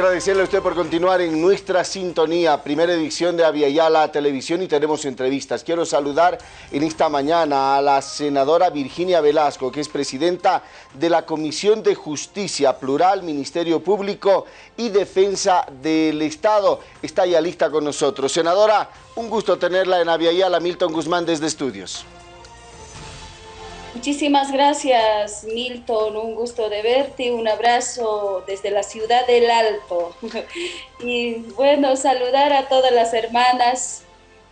Agradecerle a usted por continuar en nuestra sintonía, primera edición de Aviala Televisión y tenemos entrevistas. Quiero saludar en esta mañana a la senadora Virginia Velasco, que es presidenta de la Comisión de Justicia Plural, Ministerio Público y Defensa del Estado. Está ya lista con nosotros. Senadora, un gusto tenerla en Aviala, Milton Guzmán desde Estudios. Muchísimas gracias, Milton. Un gusto de verte. Un abrazo desde la ciudad del Alto. y bueno, saludar a todas las hermanas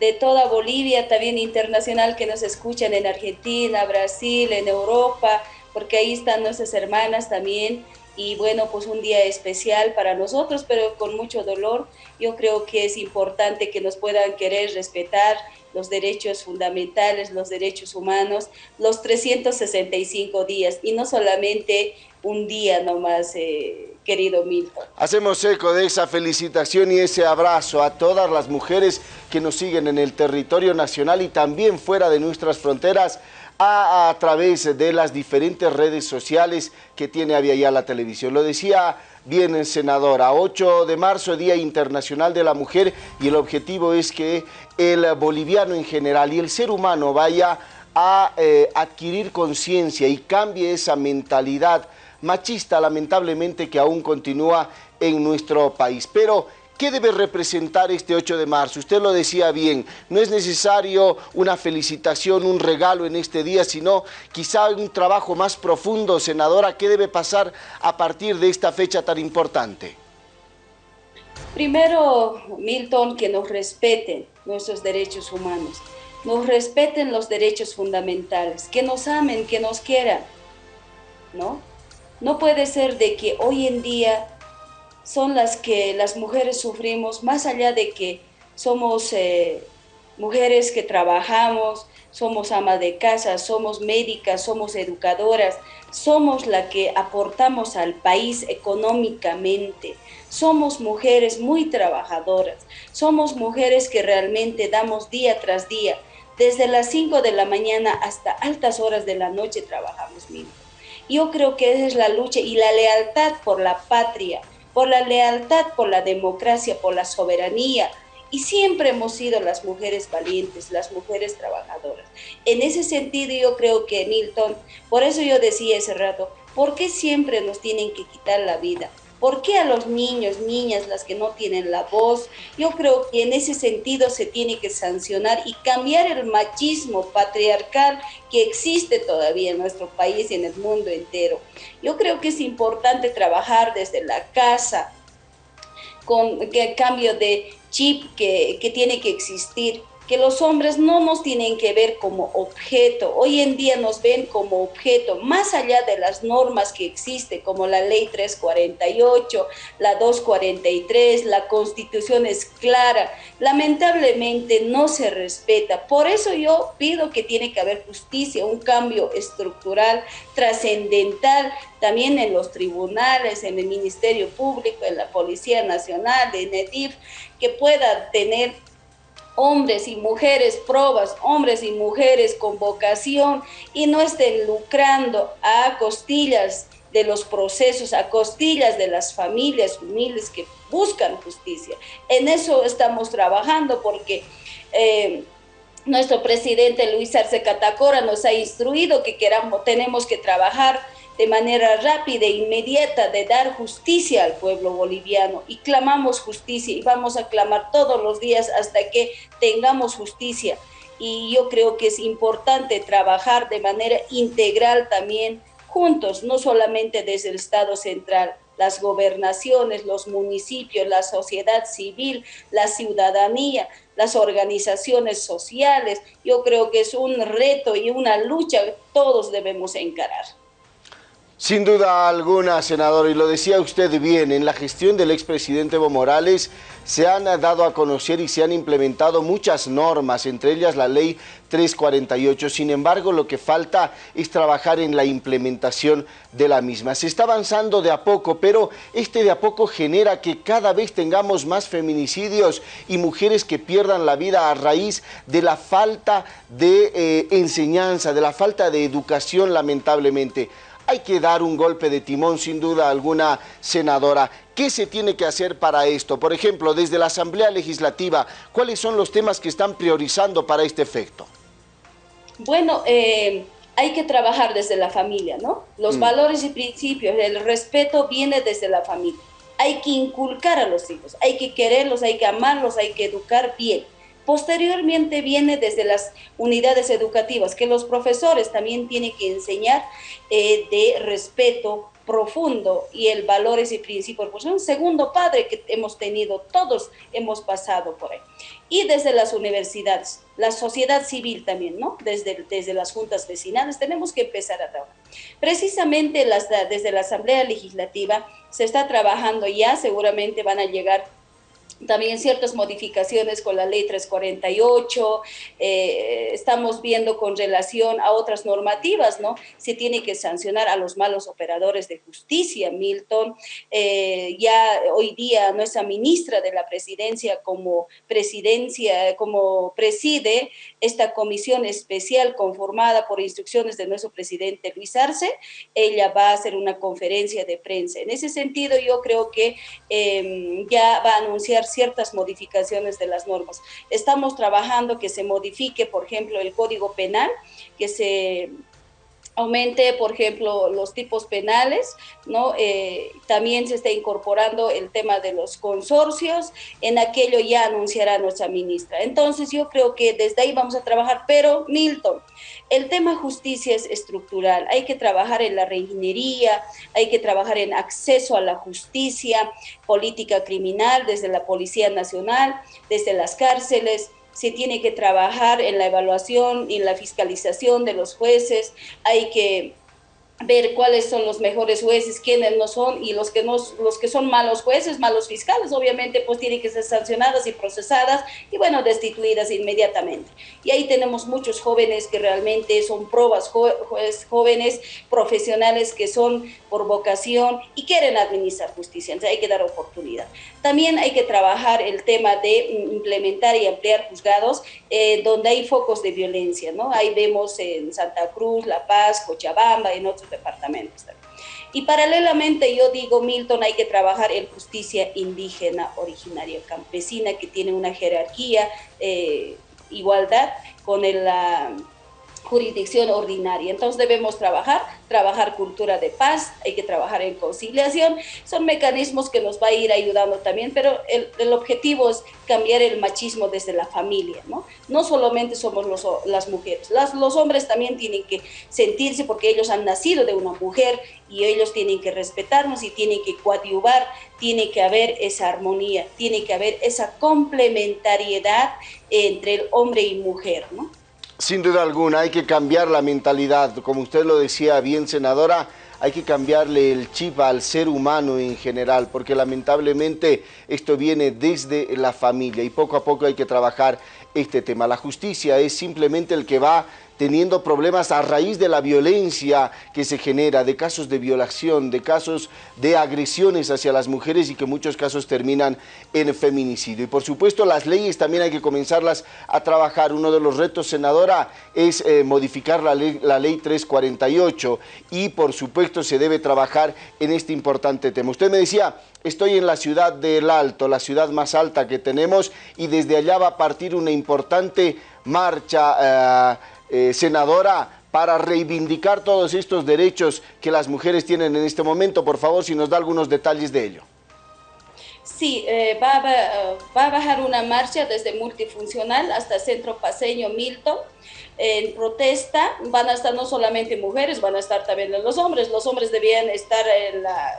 de toda Bolivia, también internacional, que nos escuchan en Argentina, Brasil, en Europa, porque ahí están nuestras hermanas también. Y bueno, pues un día especial para nosotros, pero con mucho dolor. Yo creo que es importante que nos puedan querer, respetar los derechos fundamentales, los derechos humanos, los 365 días. Y no solamente un día nomás, eh, querido Milton. Hacemos eco de esa felicitación y ese abrazo a todas las mujeres que nos siguen en el territorio nacional y también fuera de nuestras fronteras a, través de las diferentes redes sociales que tiene Avia la Televisión. Lo decía bien, senadora, 8 de marzo, Día Internacional de la Mujer, y el objetivo es que el boliviano en general y el ser humano vaya a eh, adquirir conciencia y cambie esa mentalidad machista, lamentablemente, que aún continúa en nuestro país. Pero ¿Qué debe representar este 8 de marzo? Usted lo decía bien, no es necesario una felicitación, un regalo en este día, sino quizá un trabajo más profundo, senadora. ¿Qué debe pasar a partir de esta fecha tan importante? Primero, Milton, que nos respeten nuestros derechos humanos, nos respeten los derechos fundamentales, que nos amen, que nos quieran, ¿no? No puede ser de que hoy en día son las que las mujeres sufrimos, más allá de que somos eh, mujeres que trabajamos, somos ama de casa, somos médicas, somos educadoras, somos la que aportamos al país económicamente, somos mujeres muy trabajadoras, somos mujeres que realmente damos día tras día, desde las 5 de la mañana hasta altas horas de la noche trabajamos. Yo creo que esa es la lucha y la lealtad por la patria, por la lealtad, por la democracia, por la soberanía. Y siempre hemos sido las mujeres valientes, las mujeres trabajadoras. En ese sentido yo creo que Milton, por eso yo decía ese rato, ¿por qué siempre nos tienen que quitar la vida? ¿Por qué a los niños, niñas, las que no tienen la voz? Yo creo que en ese sentido se tiene que sancionar y cambiar el machismo patriarcal que existe todavía en nuestro país y en el mundo entero. Yo creo que es importante trabajar desde la casa con el cambio de chip que, que tiene que existir que los hombres no nos tienen que ver como objeto. Hoy en día nos ven como objeto, más allá de las normas que existen, como la ley 348, la 243, la constitución es clara. Lamentablemente no se respeta. Por eso yo pido que tiene que haber justicia, un cambio estructural, trascendental, también en los tribunales, en el Ministerio Público, en la Policía Nacional, en EDIF, que pueda tener hombres y mujeres probas, hombres y mujeres con vocación y no estén lucrando a costillas de los procesos, a costillas de las familias humildes que buscan justicia. En eso estamos trabajando porque eh, nuestro presidente Luis Arce Catacora nos ha instruido que queramos, tenemos que trabajar de manera rápida e inmediata de dar justicia al pueblo boliviano y clamamos justicia y vamos a clamar todos los días hasta que tengamos justicia. Y yo creo que es importante trabajar de manera integral también juntos, no solamente desde el Estado central, las gobernaciones, los municipios, la sociedad civil, la ciudadanía, las organizaciones sociales. Yo creo que es un reto y una lucha que todos debemos encarar. Sin duda alguna, senador, y lo decía usted bien, en la gestión del expresidente Evo Morales se han dado a conocer y se han implementado muchas normas, entre ellas la ley 348. Sin embargo, lo que falta es trabajar en la implementación de la misma. Se está avanzando de a poco, pero este de a poco genera que cada vez tengamos más feminicidios y mujeres que pierdan la vida a raíz de la falta de eh, enseñanza, de la falta de educación, lamentablemente hay que dar un golpe de timón, sin duda alguna, senadora. ¿Qué se tiene que hacer para esto? Por ejemplo, desde la Asamblea Legislativa, ¿cuáles son los temas que están priorizando para este efecto? Bueno, eh, hay que trabajar desde la familia, ¿no? Los mm. valores y principios, el respeto viene desde la familia. Hay que inculcar a los hijos, hay que quererlos, hay que amarlos, hay que educar bien. Posteriormente viene desde las unidades educativas, que los profesores también tienen que enseñar eh, de respeto, profundo y el valores y principios, pues un segundo padre que hemos tenido, todos hemos pasado por ahí. Y desde las universidades, la sociedad civil también, ¿no? Desde, desde las juntas vecinales tenemos que empezar a trabajar. Precisamente desde la Asamblea Legislativa se está trabajando ya, seguramente van a llegar también ciertas modificaciones con la ley 348, eh, estamos viendo con relación a otras normativas, ¿no? Se tiene que sancionar a los malos operadores de justicia, Milton. Eh, ya hoy día nuestra ministra de la presidencia como presidencia, como preside esta comisión especial conformada por instrucciones de nuestro presidente Luis Arce, ella va a hacer una conferencia de prensa. En ese sentido, yo creo que em, ya va a anunciar ciertas modificaciones de las normas. Estamos trabajando que se modifique, por ejemplo, el Código Penal, que se aumente, por ejemplo, los tipos penales, ¿no? Eh, también se está incorporando el tema de los consorcios, en aquello ya anunciará nuestra ministra. Entonces yo creo que desde ahí vamos a trabajar, pero Milton, el tema justicia es estructural, hay que trabajar en la reingeniería, hay que trabajar en acceso a la justicia, política criminal desde la Policía Nacional, desde las cárceles, se tiene que trabajar en la evaluación y en la fiscalización de los jueces, hay que ver cuáles son los mejores jueces, quiénes no son, y los que, no, los que son malos jueces, malos fiscales, obviamente pues tienen que ser sancionadas y procesadas y bueno, destituidas inmediatamente. Y ahí tenemos muchos jóvenes que realmente son pruebas, jóvenes profesionales que son por vocación y quieren administrar justicia, entonces hay que dar oportunidad. También hay que trabajar el tema de implementar y ampliar juzgados eh, donde hay focos de violencia, ¿no? Ahí vemos en Santa Cruz, La Paz, Cochabamba, en otros departamentos. Y paralelamente yo digo, Milton, hay que trabajar en justicia indígena, originaria, campesina, que tiene una jerarquía, eh, igualdad con la jurisdicción ordinaria. Entonces debemos trabajar, trabajar cultura de paz, hay que trabajar en conciliación, son mecanismos que nos va a ir ayudando también, pero el, objetivo es cambiar el machismo desde la familia, ¿no? No solamente somos los, las mujeres, los hombres también tienen que sentirse porque ellos han nacido de una mujer y ellos tienen que respetarnos y tienen que coadyuvar, tiene que haber esa armonía, tiene que haber esa complementariedad entre el hombre y mujer, ¿no? Sin duda alguna, hay que cambiar la mentalidad. Como usted lo decía bien, senadora, hay que cambiarle el chip al ser humano en general, porque lamentablemente esto viene desde la familia y poco a poco hay que trabajar este tema. La justicia es simplemente el que va teniendo problemas a raíz de la violencia que se genera, de casos de violación, de casos de agresiones hacia las mujeres y que en muchos casos terminan en feminicidio. Y por supuesto las leyes también hay que comenzarlas a trabajar. Uno de los retos, senadora, es eh, modificar la ley, la ley 348 y por supuesto se debe trabajar en este importante tema. Usted me decía, estoy en la ciudad del Alto, la ciudad más alta que tenemos y desde allá va a partir una importante marcha eh, eh, senadora, para reivindicar todos estos derechos que las mujeres tienen en este momento. Por favor, si nos da algunos detalles de ello. Sí, eh, va, a bajar una marcha desde multifuncional hasta Centro Paseño Milton. En protesta van a estar no solamente mujeres, van a estar también los hombres. Los hombres debían estar, en la,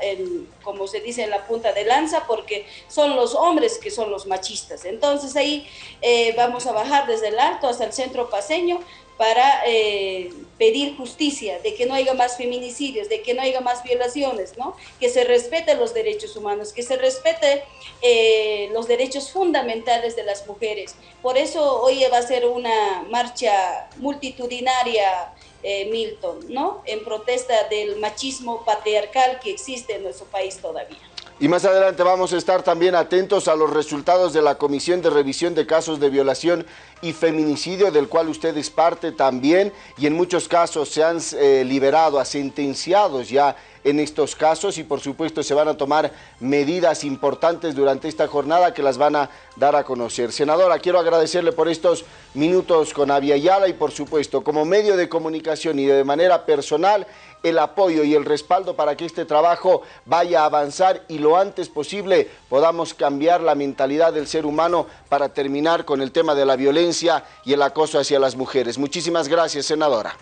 como se dice, en la punta de lanza porque son los hombres que son los machistas. Entonces ahí eh, vamos a bajar desde el alto hasta el Centro Paseño para eh, pedir justicia, de que no haya más feminicidios, de que no haya más violaciones, ¿no? que se respeten los derechos humanos, que se respete eh, los derechos fundamentales de las mujeres. Por eso hoy va a ser una marcha multitudinaria, eh, Milton, ¿no? en protesta del machismo patriarcal que existe en nuestro país todavía. Y más adelante vamos a estar también atentos a los resultados de la Comisión de Revisión de Casos de Violación y Feminicidio, del cual usted es parte también, y en muchos casos se han eh, liberado a sentenciados ya en estos casos y por supuesto se van a tomar medidas importantes durante esta jornada que las van a dar a conocer. Senadora, quiero agradecerle por estos minutos con Avia Yala y por supuesto como medio de comunicación y de manera personal el apoyo y el respaldo para que este trabajo vaya a avanzar y lo antes posible podamos cambiar la mentalidad del ser humano para terminar con el tema de la violencia y el acoso hacia las mujeres. Muchísimas gracias, senadora.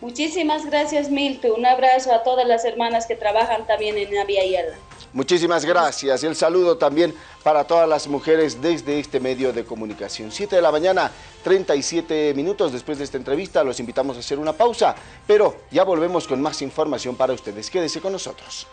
Muchísimas gracias, Milton. Un abrazo a todas las hermanas que trabajan también en Avia. Muchísimas gracias. El saludo también para todas las mujeres desde este medio de comunicación. 7 de la mañana, 37 minutos después de esta entrevista. Los invitamos a hacer una pausa, pero ya volvemos con más información para ustedes. Quédese con nosotros.